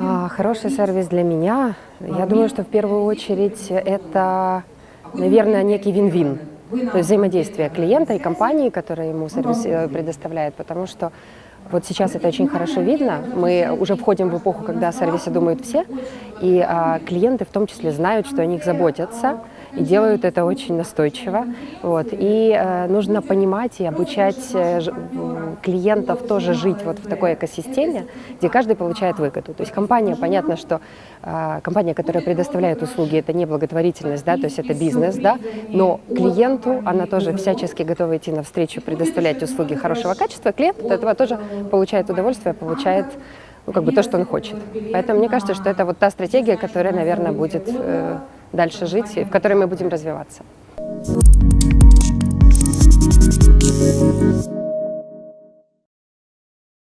А, Хороший сервис для меня, я думаю, что в первую очередь это, наверное, некий вин-вин. То есть взаимодействие клиента и компании, которая ему сервис э, предоставляет, потому что вот сейчас это очень хорошо видно. Мы уже входим в эпоху, когда о сервисе думают все, и а, клиенты в том числе знают, что о них заботятся, и делают это очень настойчиво. Вот. И э, нужно понимать и обучать э, клиентов тоже жить вот в такой экосистеме, где каждый получает выгоду. То есть компания, понятно, что э, компания, которая предоставляет услуги, это не благотворительность, да, то есть это бизнес, да, но клиенту она тоже всячески готова идти навстречу, предоставлять услуги хорошего качества. Клиент от этого тоже получает удовольствие, получает ну, как бы то, что он хочет. Поэтому мне кажется, что это вот та стратегия, которая, наверное, будет э, дальше жить, и в которой мы будем развиваться.